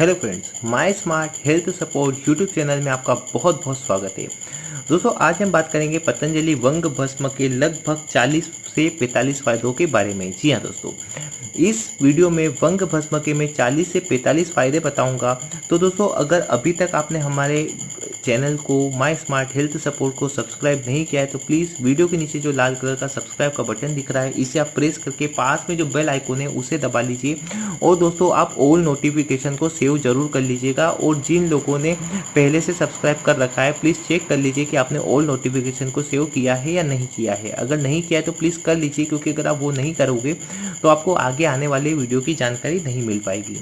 Hello friends my smart health support YouTube channel में आपका बहुत बहुत स्वागत है। दोस्तों, आज हम बात करेंगे पतंजलि वंग भस्म के लगभग 40 से 45 फायदों के बारे में। जी हाँ दोस्तों, इस वीडियो में वंग भस्म के मैं 40 से 45 फ़ायदे बताऊँगा। तो दोस्तों, अगर अभी तक आपने हमारे चैनल को माई स्मार्ट हेल्थ सपोर्ट को सब्सक्राइब नहीं किया है तो प्लीज़ वीडियो के नीचे जो लाल कलर का सब्सक्राइब का बटन दिख रहा है, इसे आप प्रेस करके पास में जो बेल आइकोन है, उसे दबा लीजिए। और दोस्तों, आप ऑल नोटिफिकेशन को सेव ज़रूर कर लीजिएगा। और जिन लोगों ने पहले से सब्सक्राइब कर रखा है प्लीज़ चेक कर लीजिए कि आपने ऑल नोटिफिकेशन को सेव किया है या नहीं किया है। अगर नहीं किया है तो प्लीज़ कर लीजिए, क्योंकि अगर आप वो नहीं करोगे तो आपको आगे आने वाले वीडियो की जानकारी नहीं मिल पाएगी।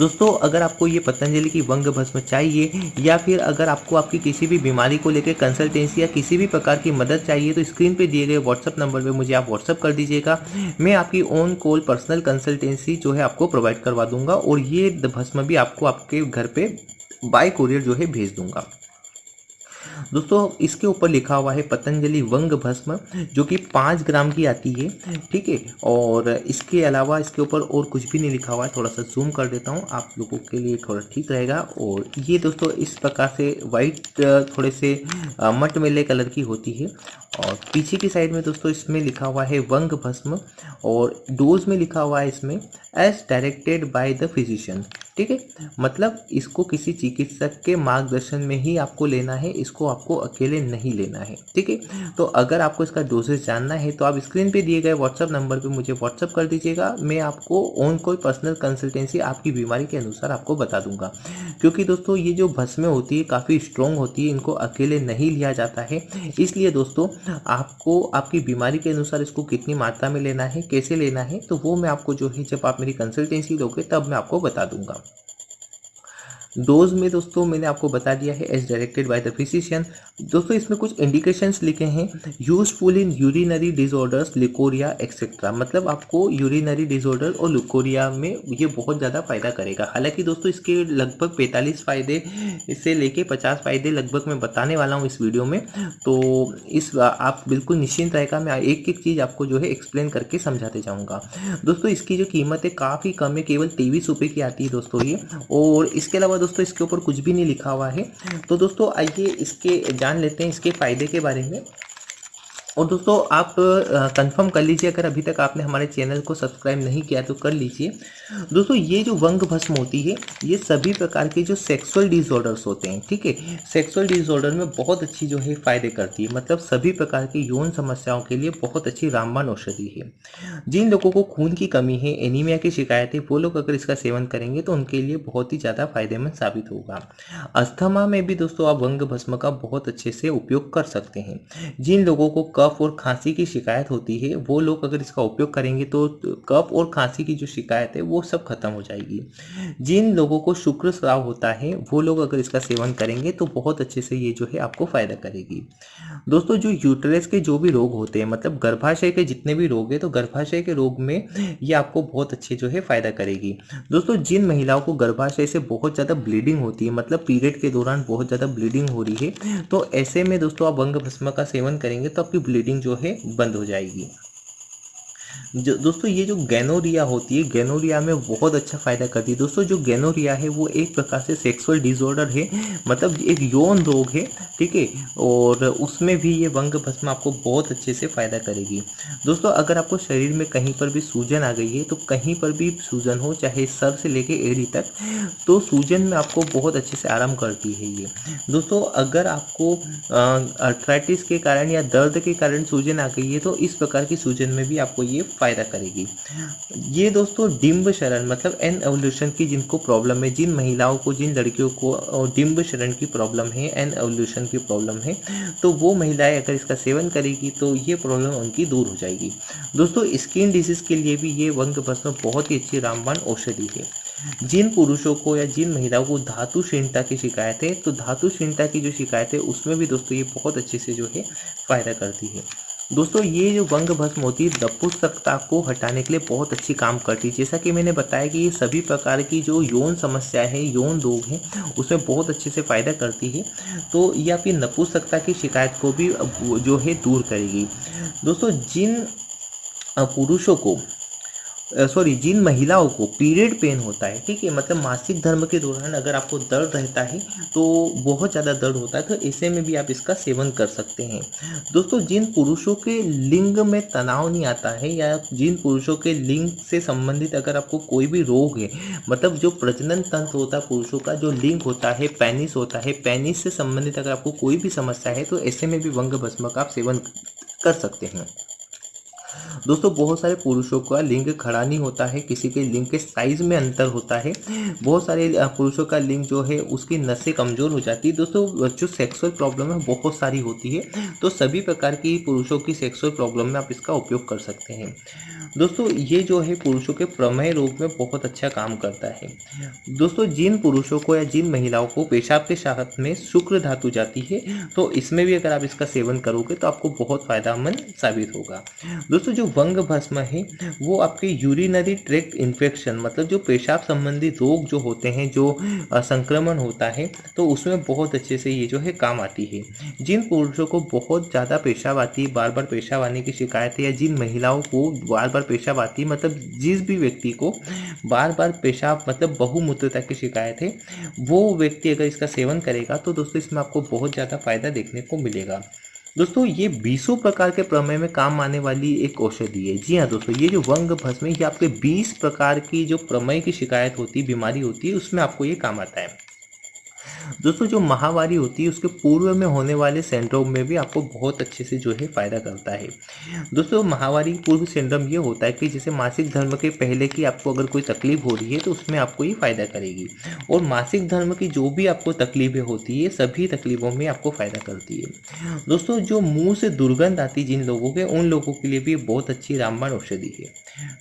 दोस्तों, अगर आपको ये पतंजलि की वंग भस्म चाहिए, या फिर अगर आपको आपकी किसी भी बीमारी को लेकर कंसल्टेंसी या किसी भी प्रकार की मदद चाहिए तो स्क्रीन पर दिए गए व्हाट्सअप नंबर पर मुझे आप व्हाट्सअप कर दीजिएगा। मैं आपकी ओन कॉल पर्सनल कंसल्टेंसी जो है आपको प्रोवाइड करवा दूँगा, और ये भस्म भी आपको आपके घर पर बाई कुरियर जो है भेज दूँगा। दोस्तों, इसके ऊपर लिखा हुआ है पतंजलि वंग भस्म, जो कि पाँच ग्राम की आती है, ठीक है? और इसके अलावा इसके ऊपर और कुछ भी नहीं लिखा हुआ है, थोड़ा सा जूम कर देता हूँ, आप लोगों के लिए थोड़ा ठीक रहेगा। और ये दोस्तों, इस प्रकार से वाइट थोड़े से मट मेले कलर की होती है। और पीछे की साइड में दोस्तों, इसमें लिखा हुआ है वंग भस्म, और डोज में लिखा हुआ है इसमें as directed by the physician ठीक है? मतलब इसको किसी चिकित्सक के मार्गदर्शन में ही आपको लेना है, इसको आपको अकेले नहीं लेना है, ठीक है? तो अगर आपको इसका डोजेज जानना है तो आप स्क्रीन पे दिए गए व्हाट्सअप नंबर पे मुझे व्हाट्सअप कर दीजिएगा। मैं आपको ऑन कोई पर्सनल कंसल्टेंसी आपकी बीमारी के अनुसार आपको बता दूँगा। क्योंकि दोस्तों, ये जो भस्में होती है, काफ़ी स्ट्रॉन्ग होती है, इनको अकेले नहीं लिया जाता है। इसलिए दोस्तों, आपको, आपकी बीमारी के अनुसार इसको कितनी मात्रा में लेना है, कैसे लेना है तो वो मैं आपको जो है, जब आप मेरी कंसल्टेंसी लोगे, तब मैं आपको बता दूँगा। डोज में दोस्तों मैंने आपको बता दिया है as directed by the physician दोस्तों, इसमें कुछ इंडिकेशंस लिखे हैं। Useful in urinary disorders leucorrhoea etcetera मतलब आपको यूरिनरी डिजॉर्डर और लिकोरिया में ये बहुत ज़्यादा फ़ायदा करेगा। हालाँकि दोस्तों, इसके लगभग पैंतालीस फ़ायदे, इससे लेके पचास फ़ायदे लगभग मैं बताने वाला हूँ इस वीडियो में। तो इस आप बिल्कुल निश्चिंत रहेगा, मैं एक एक चीज़ आपको जो है एक्सप्लेन करके समझाते जाऊँगा। दोस्तों, इसकी जो कीमत है, काफ़ी कम है, केवल तेईस रुपये की आती है दोस्तों ये। और इसके अलावा दोस्तों, इसके ऊपर कुछ भी नहीं लिखा हुआ है। तो दोस्तों, आइए इसके जान लेते हैं, इसके फ़ायदे के बारे में। और दोस्तों, आप कंफर्म कर लीजिए, अगर अभी तक आपने हमारे चैनल को सब्सक्राइब नहीं किया तो कर लीजिए। दोस्तों, ये जो वंग भस्म होती है, ये सभी प्रकार के जो सेक्सुअल डिसऑर्डर्स होते हैं, ठीक है? सेक्सुअल डिसऑर्डर में बहुत अच्छी जो है फ़ायदे करती है। मतलब सभी प्रकार की यौन समस्याओं के लिए बहुत अच्छी रामबान औषधि है। जिन लोगों को खून की कमी है एनीमिया की शिकायत है, वो लोग अगर इसका सेवन करेंगे तो उनके लिए बहुत ही ज़्यादा फ़ायदेमंद साबित होगा। अस्थमा में भी दोस्तों, आप वंग भस्म का बहुत अच्छे से उपयोग कर सकते हैं। जिन लोगों को कफ और खांसी की शिकायत होती है, वो लोग अगर इसका उपयोग करेंगे तो कफ और खांसी की जो शिकायत है, वो सब खत्म हो जाएगी। जिन लोगों को शुक्र स्राव होता है, वो लोग अगर इसका सेवन करेंगे तो बहुत अच्छे से ये जो है आपको फ़ायदा करेगी। दोस्तों, जो यूटरस के जो भी रोग होते हैं मतलब गर्भाशय के जितने भी रोग हैं तो गर्भाशय के रोग में ये आपको बहुत अच्छे जो है फ़ायदा करेगी। दोस्तों, जिन महिलाओं को गर्भाशय से बहुत ज़्यादा ब्लीडिंग होती है मतलब पीरियड के दौरान बहुत ज़्यादा ब्लीडिंग हो रही है तो ऐसे में दोस्तों आप वंग भस्म का सेवन करेंगे तो आपकी ब्लीडिंग जो है बंद हो जाएगी। जो, दोस्तों, ये जो गैनोरिया होती है, गैनोरिया में बहुत अच्छा फ़ायदा करती है। दोस्तों, जो गैनोरिया है, वो एक प्रकार से सेक्सुअल डिसऑर्डर है मतलब एक यौन रोग है, ठीक है? और उसमें भी ये वंग भस्म आपको बहुत अच्छे से फ़ायदा करेगी। दोस्तों, अगर आपको शरीर में कहीं पर भी सूजन आ गई है तो कहीं पर भी सूजन हो, चाहे सर से लेके एड़ी तक तो सूजन में आपको बहुत अच्छे से आराम करती है ये। दोस्तों, अगर आपको अर्थराइटिस के कारण या दर्द के कारण सूजन आ गई है तो इस प्रकार की सूजन में भी आपको ये फ़ायदा करेगी। ये दोस्तों, डिम्ब शरण मतलब एन एवोल्यूशन की जिनको प्रॉब्लम है, जिन महिलाओं को, जिन लड़कियों को डिम्ब शरण की प्रॉब्लम है एन एवोल्यूशन की प्रॉब्लम है तो वो महिलाएँ अगर इसका सेवन करेगी तो ये प्रॉब्लम उनकी दूर हो जाएगी। दोस्तों स्किन डिज़ीज़ के लिए भी ये वंग भस्म बहुत ही अच्छी रामबान औषधि है। जिन पुरुषों को या जिन महिलाओं को धातु क्षीणता की शिकायत है तो धातु क्षीणता की जो शिकायत है, उसमें भी दोस्तों ये बहुत अच्छे से जो है फ़ायदा करती है। दोस्तों, ये जो वंग भस्म होती है दपुसकता को हटाने के लिए बहुत अच्छी काम करती है। जैसा कि मैंने बताया कि ये सभी प्रकार की जो यौन समस्या है, यौन रोग हैं, उसमें बहुत अच्छे से फ़ायदा करती है। तो ये आपकी नपुसकता की शिकायत को भी जो है दूर करेगी। दोस्तों, जिन पुरुषों को सॉरी जिन महिलाओं को पीरियड पेन होता है, ठीक है मतलब मासिक धर्म के दौरान अगर आपको दर्द रहता है तो बहुत ज़्यादा दर्द होता है तो ऐसे में भी आप इसका सेवन कर सकते हैं। दोस्तों, जिन पुरुषों के लिंग में तनाव नहीं आता है या जिन पुरुषों के लिंग से संबंधित अगर आपको कोई भी रोग है मतलब जो प्रजनन तंत्र होता है पुरुषों का, जो लिंग होता है पेनिस होता है पेनिस से संबंधित अगर आपको कोई भी समस्या है तो ऐसे में भी वंग भस्म का आप सेवन कर सकते हैं। दोस्तों, बहुत सारे पुरुषों का लिंग खड़ा नहीं होता है, किसी के लिंग के साइज़ में अंतर होता है। बहुत सारे पुरुषों का लिंग जो है, उसकी नसें कमज़ोर हो जाती है। दोस्तों, जो सेक्सुअल प्रॉब्लम है, बहुत सारी होती है। तो सभी प्रकार की पुरुषों की सेक्सुअल प्रॉब्लम में आप इसका उपयोग कर सकते हैं। दोस्तों, ये जो है, पुरुषों के प्रमेय रोग में बहुत अच्छा काम करता है। दोस्तों, जिन पुरुषों को या जिन महिलाओं को पेशाब के साथ में शुक्र धातु जाती है तो इसमें भी अगर आप इसका सेवन करोगे तो आपको बहुत फ़ायदामंद साबित होगा। दोस्तों जो वंग भस्म है, वो आपके यूरिनरी ट्रैक इन्फेक्शन मतलब जो पेशाब संबंधी रोग जो होते हैं, जो संक्रमण होता है तो उसमें बहुत अच्छे से ये जो है काम आती है। जिन पुरुषों को बहुत ज़्यादा पेशाब आती है, बार बार पेशाब आने की शिकायत है, या जिन महिलाओं को बार बार पेशाब आती है मतलब जिस भी व्यक्ति को बार बार पेशाब मतलब बहुमूत्रता की शिकायत है, वो व्यक्ति अगर इसका सेवन करेगा तो दोस्तों इसमें आपको बहुत ज़्यादा फ़ायदा देखने को मिलेगा। दोस्तों, ये बीसों प्रकार के प्रमेय में काम आने वाली एक औषधि है। जी हाँ दोस्तों, ये जो वंग भस्म ये आपके बीस प्रकार की जो प्रमेय की शिकायत होती है बीमारी होती है, उसमें आपको ये काम आता है। दोस्तों, जो महावारी होती है, उसके पूर्व में होने वाले सेंड्रोम में भी आपको बहुत अच्छे से जो है फ़ायदा करता है। दोस्तों महावारी पूर्व सेंड्रोम ये होता है कि जैसे मासिक धर्म के पहले की आपको अगर कोई तकलीफ़ हो रही है तो उसमें आपको ये फ़ायदा करेगी। और मासिक धर्म की जो भी आपको तकलीफें होती है, सभी तकलीफ़ों में आपको फ़ायदा करती है। दोस्तों, जो मुँह से दुर्गंध आती जिन लोगों के, उन लोगों के लिए भी बहुत अच्छी रामबाण औषधि है।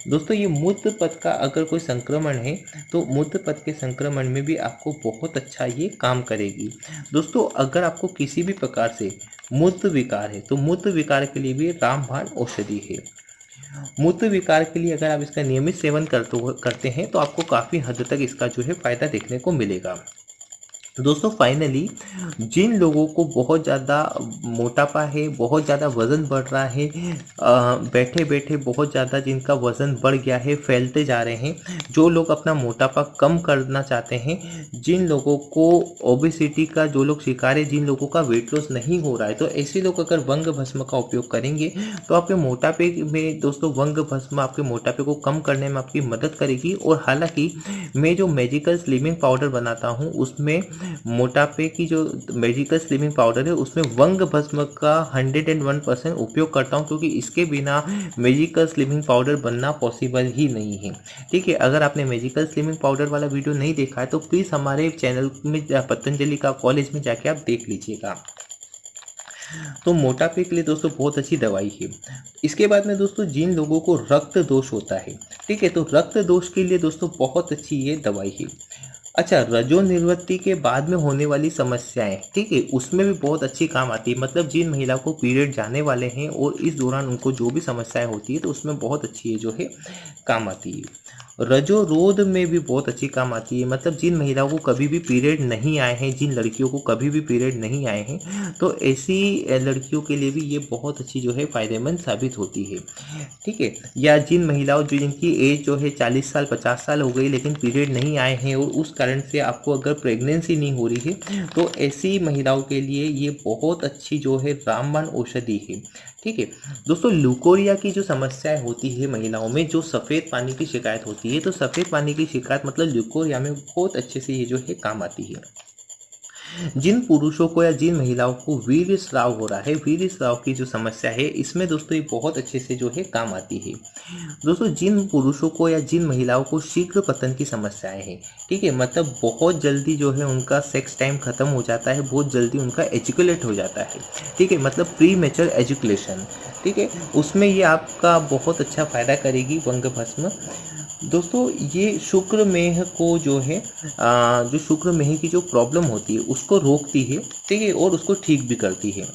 दोस्तों, ये मूत्र पथ का अगर कोई संक्रमण है तो मूत्र पथ के संक्रमण में भी आपको बहुत अच्छा ये काम करेगी। दोस्तों, अगर आपको किसी भी प्रकार से मूत्र विकार है तो मूत्र विकार के लिए भी रामबाण औषधि है। मूत्र विकार के लिए अगर आप इसका नियमित सेवन करते करते हैं तो आपको काफ़ी हद तक इसका जो है फ़ायदा देखने को मिलेगा। दोस्तों फाइनली जिन लोगों को बहुत ज़्यादा मोटापा है, बहुत ज़्यादा वज़न बढ़ रहा है बैठे बैठे बहुत ज़्यादा जिनका वज़न बढ़ गया है, फैलते जा रहे हैं, जो लोग अपना मोटापा कम करना चाहते हैं, जिन लोगों को ओबिसिटी का जो लोग शिकार है, जिन लोगों का वेट लॉस नहीं हो रहा है तो ऐसे लोग अगर वंग भस्म का उपयोग करेंगे तो आपके मोटापे में दोस्तों, वंग भस्म आपके मोटापे को कम करने में आपकी मदद करेगी, और हालाँकि मैं जो मेजिकल स्लिमिंग पाउडर बनाता हूँ, उसमें मोटापे की जो मेडिकल स्लिमिंग पाउडर है, उसमें वंग भस्म का हंड्रेड एंड वन परसेंट उपयोग करता हूँ, क्योंकि इसके बिना मेजिकल स्लिमिंग पाउडर बनना पॉसिबल ही नहीं है। ठीक है, अगर आपने मेजिकल स्लिमिंग पाउडर वाला वीडियो नहीं देखा है तो प्लीज़ हमारे चैनल में पतंजलि का कॉलेज में जाके आप देख लीजिएगा। तो मोटापे के लिए दोस्तों बहुत अच्छी दवाई है। इसके बाद में दोस्तों जिन लोगों को रक्त दोष होता है, ठीक है तो रक्त दोष के लिए दोस्तों बहुत अच्छी ये दवाई है। अच्छा रजो निर्वृत्ति के बाद में होने वाली समस्याएँ, ठीक है, उसमें भी बहुत अच्छी काम आती है। मतलब जिन महिला को पीरियड जाने वाले हैं और इस दौरान उनको जो भी समस्याएँ होती है तो उसमें बहुत अच्छी है जो है काम आती है। रजो रोध में भी बहुत अच्छी काम आती है। मतलब जिन महिलाओं को कभी भी पीरियड नहीं आए हैं, जिन लड़कियों को कभी भी पीरियड नहीं आए हैं तो ऐसी लड़कियों के लिए भी ये बहुत अच्छी जो है फ़ायदेमंद साबित होती है। ठीक है? या जिन महिलाओं जो जिनकी एज जो है चालीस साल, पचास साल हो गई, लेकिन पीरियड नहीं आए हैं और उस कारण से आपको अगर प्रेगनेंसी नहीं हो रही है तो ऐसी महिलाओं के लिए ये बहुत अच्छी जो है रामबाण औषधि है। ठीक है। दोस्तों लुकोरिया की जो समस्याएँ होती है महिलाओं में, जो सफ़ेद पानी की शिकायत होती है तो सफ़ेद पानी की शिकायत मतलब लुकोरिया में बहुत अच्छे से ये जो है काम आती है। जिन पुरुषों को या जिन महिलाओं को वीर स्राव हो रहा है, वीर स्राव की जो समस्या है, इसमें दोस्तों ये बहुत अच्छे से जो है काम आती है। दोस्तों, जिन पुरुषों को या जिन महिलाओं को शीघ्र पतन की समस्याएँ हैं, ठीक है मतलब बहुत जल्दी जो है उनका सेक्स टाइम खत्म हो जाता है, बहुत जल्दी उनका एजुकुलेट हो जाता है, ठीक है मतलब प्री मेचर एजुकुलेशन ठीक है, उसमें ये आपका बहुत अच्छा फ़ायदा करेगी वंग भस्म दोस्तों, ये शुक्र मेह को जो है जो शुक्र मेह की जो प्रॉब्लम होती है, उसको रोकती है, ठीक है, और उसको ठीक भी करती है।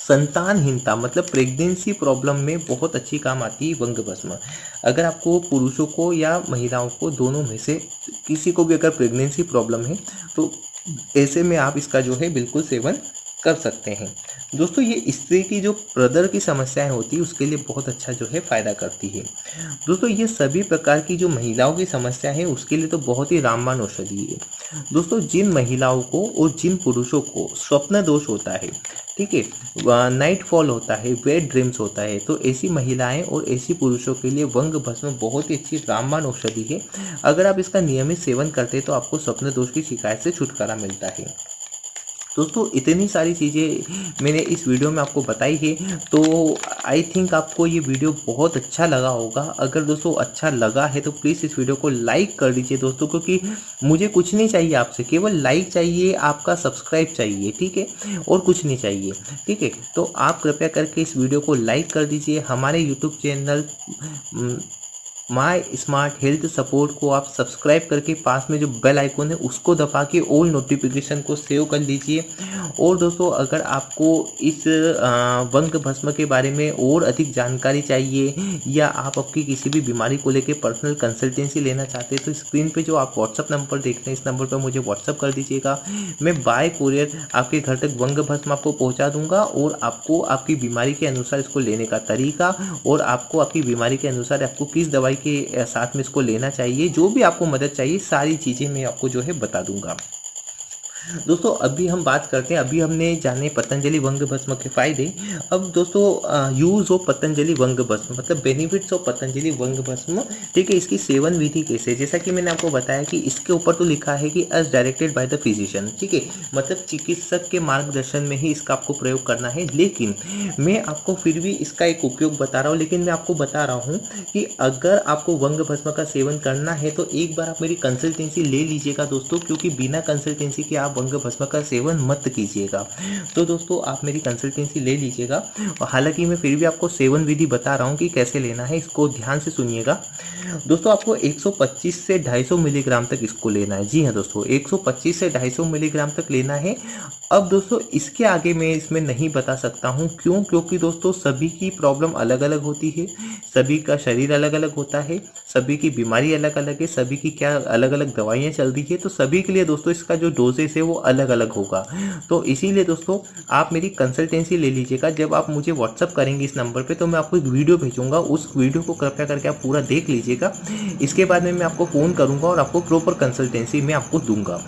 संतानहीनता मतलब प्रेगनेंसी प्रॉब्लम में बहुत अच्छी काम आती है वंग भस्म। अगर आपको पुरुषों को या महिलाओं को दोनों में से किसी को भी अगर प्रेगनेंसी प्रॉब्लम है तो ऐसे में आप इसका जो है बिल्कुल सेवन कर सकते हैं। दोस्तों, ये स्त्री की जो प्रदर की समस्याएँ होती है, उसके लिए बहुत अच्छा जो है फ़ायदा करती है। दोस्तों, ये सभी प्रकार की जो महिलाओं की समस्या है, उसके लिए तो बहुत ही रामबान औषधि है। दोस्तों, जिन महिलाओं को और जिन पुरुषों को स्वप्न दोष होता है, ठीक है नाइट फॉल होता है, वेट ड्रीम्स होता है तो ऐसी महिलाएँ और ऐसी पुरुषों के लिए वंग भस्म बहुत ही अच्छी रामबान औषधि है। अगर आप इसका नियमित सेवन करते हैं तो आपको स्वप्न दोष की शिकायत से छुटकारा मिलता है। दोस्तों, इतनी सारी चीज़ें मैंने इस वीडियो में आपको बताई है तो आई थिंक आपको ये वीडियो बहुत अच्छा लगा होगा। अगर दोस्तों अच्छा लगा है तो प्लीज़ इस वीडियो को लाइक कर दीजिए दोस्तों, क्योंकि मुझे कुछ नहीं चाहिए आपसे, केवल लाइक चाहिए, आपका सब्सक्राइब चाहिए, ठीक है? और कुछ नहीं चाहिए, ठीक है? तो आप कृपया करके इस वीडियो को लाइक कर दीजिए। हमारे YouTube channel my smart health support को आप सब्सक्राइब करके पास में जो बेल आइकन है, उसको दबा के ऑल नोटिफिकेशन को सेव कर लीजिए। और दोस्तों, अगर आपको इस वंग भस्म के बारे में और अधिक जानकारी चाहिए, या आप आपकी किसी भी बीमारी को लेकर पर्सनल कंसल्टेंसी लेना चाहते हैं तो स्क्रीन पर जो आप व्हाट्सअप नंबर देख रहे हैं, इस नंबर पर मुझे व्हाट्सअप कर दीजिएगा। मैं बाय कोरियर आपके घर तक वंग भस्म आपको पहुँचा दूँगा, और आपको आपकी बीमारी के अनुसार इसको लेने का तरीका, और आपको आपकी बीमारी के अनुसार आपको किस दवाई दवाई के साथ में इसको लेना चाहिए, जो भी आपको मदद चाहिए, सारी चीज़ें मैं आपको जो है बता दूँगा। दोस्तों, अभी हम बात करते हैं, अभी हमने जाने पतंजलि वंग भस्म के फ़ायदे। अब दोस्तों यूज़ ऑफ़ पतंजलि वंग भस्म मतलब बेनिफिट्स ऑफ़ पतंजलि वंग भस्म, ठीक है, इसकी सेवन विधि कैसे जैसा कि मैंने आपको बताया कि इसके ऊपर तो लिखा है कि as directed by the physician ठीक है मतलब चिकित्सक के मार्गदर्शन में ही इसका आपको प्रयोग करना है। लेकिन मैं आपको फिर भी इसका एक उपयोग बता रहा हूँ, लेकिन मैं आपको बता रहा हूँ कि अगर आपको वंग भस्म का सेवन करना है तो एक बार आप मेरी कंसल्टेंसी ले लीजिएगा दोस्तों, क्योंकि बिना कंसल्टेंसी के आप भंग भस्म का सेवन मत कीजिएगा। तो दोस्तों, आप मेरी कंसल्टेंसी ले लीजिएगा। और हालाँकि मैं फिर भी आपको सेवन विधि बता रहा हूँ कि कैसे लेना है, इसको ध्यान से सुनिएगा। दोस्तों, आपको 125 से 250 मिलीग्राम तक इसको लेना है। जी हाँ दोस्तों 125 से 250 मिलीग्राम तक लेना है। अब दोस्तों, इसके आगे मैं इसमें नहीं बता सकता हूँ। क्यों? क्योंकि दोस्तों, सभी की प्रॉब्लम अलग अलग होती है। सभी का शरीर अलग अलग होता है। सभी की बीमारी अलग अलग है। सभी की क्या अलग अलग दवाइयाँ चल रही है। तो सभी के लिए दोस्तों, इसका जो डोजेस है वो अलग अलग होगा। तो इसीलिए दोस्तों, आप मेरी कंसल्टेंसी ले लीजिएगा। जब आप मुझे व्हाट्सअप करेंगे इस नंबर पर तो मैं आपको एक वीडियो भेजूँगा। उस वीडियो को कृपया करके आप पूरा देख लीजिएगा। इसके बाद में मैं आपको फ़ोन करूँगा और आपको प्रॉपर कंसल्टेंसी मैं आपको दूँगा।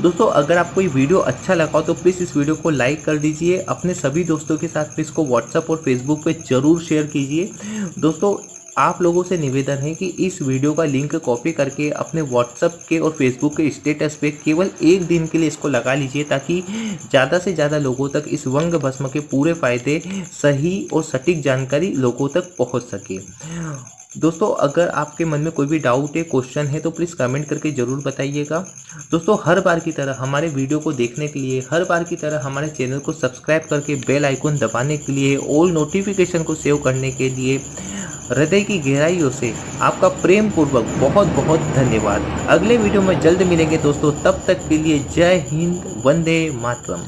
दोस्तों, अगर आपको ये वीडियो अच्छा लगा हो तो प्लीज़ इस वीडियो को लाइक कर दीजिए। अपने सभी दोस्तों के साथ में इसको व्हाट्सअप और फेसबुक पे ज़रूर शेयर कीजिए। दोस्तों आप लोगों से निवेदन है कि इस वीडियो का लिंक कॉपी करके अपने व्हाट्सअप के और फेसबुक के स्टेटस पे केवल एक दिन के लिए इसको लगा लीजिए ताकि ज़्यादा से ज़्यादा लोगों तक इस वंग भस्म के पूरे फ़ायदे सही और सटीक जानकारी लोगों तक पहुँच सके। दोस्तों, अगर आपके मन में कोई भी डाउट है क्वेश्चन है तो प्लीज़ कमेंट करके ज़रूर बताइएगा। दोस्तों, हर बार की तरह हमारे वीडियो को देखने के लिए, हर बार की तरह हमारे चैनल को सब्सक्राइब करके बेल आइकन दबाने के लिए ऑल नोटिफिकेशन को सेव करने के लिए, हृदय की गहराइयों से आपका प्रेम पूर्वक बहुत बहुत धन्यवाद। अगले वीडियो में जल्द मिलेंगे दोस्तों, तब तक के लिए जय हिंद, वंदे मातरम।